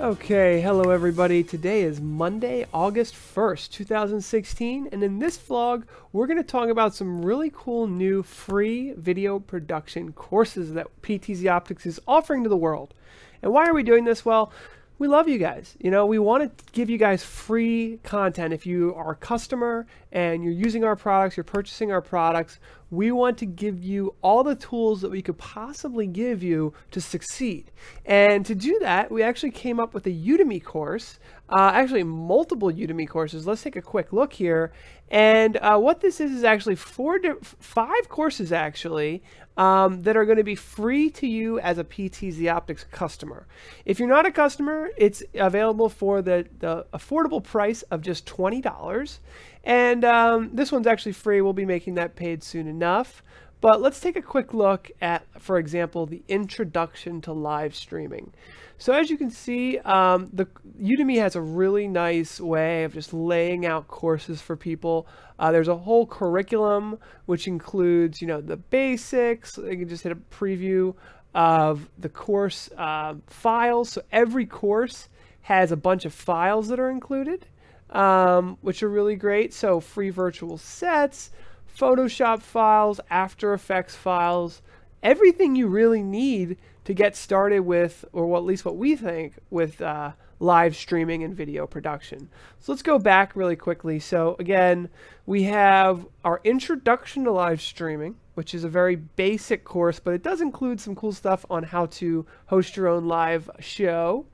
Okay, hello everybody. Today is Monday, August 1st, 2016, and in this vlog, we're going to talk about some really cool new free video production courses that PTZ Optics is offering to the world. And why are we doing this? Well, we love you guys. You know, we want to give you guys free content. If you are a customer and you're using our products, you're purchasing our products, we want to give you all the tools that we could possibly give you to succeed. And to do that, we actually came up with a Udemy course, uh, actually multiple Udemy courses. Let's take a quick look here. And uh, what this is is actually four, five courses actually um, that are going to be free to you as a PTZ Optics customer. If you're not a customer, it's available for the, the affordable price of just $20. And um, this one's actually free. We'll be making that paid soon enough. But let's take a quick look at, for example, the introduction to live streaming. So as you can see, um, the Udemy has a really nice way of just laying out courses for people. Uh, there's a whole curriculum which includes, you know, the basics. You can just hit a preview of the course uh, files. So every course has a bunch of files that are included, um, which are really great. So free virtual sets, Photoshop files, After Effects files, everything you really need to get started with, or at least what we think, with uh, live streaming and video production. So let's go back really quickly. So again, we have our introduction to live streaming, which is a very basic course, but it does include some cool stuff on how to host your own live show.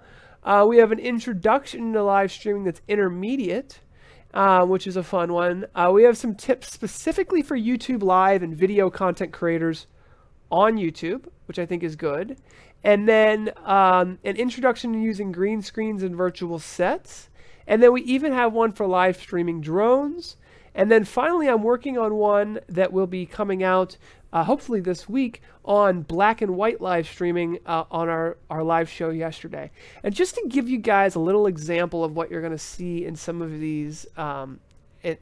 Uh, we have an introduction to live streaming that's intermediate, uh, which is a fun one. Uh, we have some tips specifically for YouTube Live and video content creators on YouTube, which I think is good. And then um, an introduction to using green screens and virtual sets. And then we even have one for live streaming drones. And then finally, I'm working on one that will be coming out uh, hopefully this week on black and white live streaming uh, on our, our live show yesterday. And just to give you guys a little example of what you're going to see in some of these um,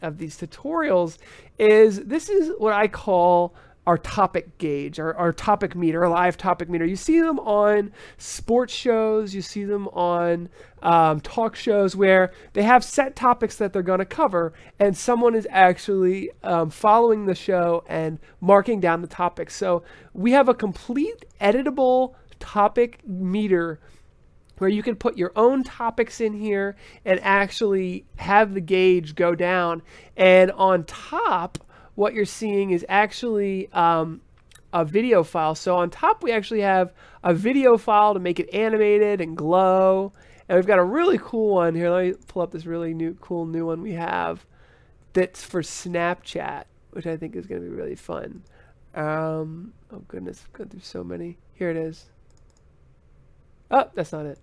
of these tutorials is this is what I call our topic gauge, our, our topic meter, our live topic meter. You see them on sports shows, you see them on um, talk shows where they have set topics that they're going to cover, and someone is actually um, following the show and marking down the topics. So we have a complete editable topic meter where you can put your own topics in here and actually have the gauge go down. And on top, what you're seeing is actually um, a video file. So on top, we actually have a video file to make it animated and glow. And we've got a really cool one here. Let me pull up this really new, cool new one we have that's for Snapchat, which I think is going to be really fun. Um, oh goodness, I've gone through so many. Here it is. Oh, that's not it.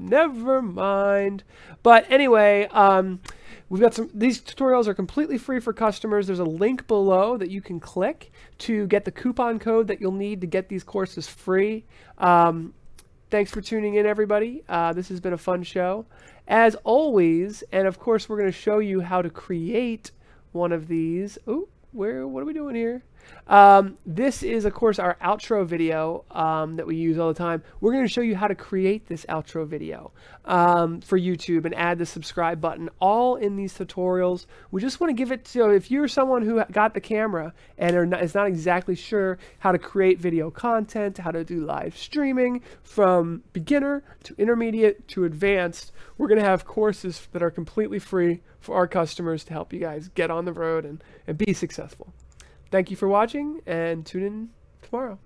Never mind. But anyway, um, we've got some, these tutorials are completely free for customers. There's a link below that you can click to get the coupon code that you'll need to get these courses free. Um, thanks for tuning in, everybody. Uh, this has been a fun show. As always, and of course, we're going to show you how to create one of these. Oh, where, what are we doing here? Um, this is, of course, our outro video um, that we use all the time. We're going to show you how to create this outro video um, for YouTube and add the subscribe button all in these tutorials. We just want to give it to, if you're someone who got the camera and not, is not exactly sure how to create video content, how to do live streaming from beginner to intermediate to advanced, we're going to have courses that are completely free for our customers to help you guys get on the road and, and be successful. Thank you for watching and tune in tomorrow.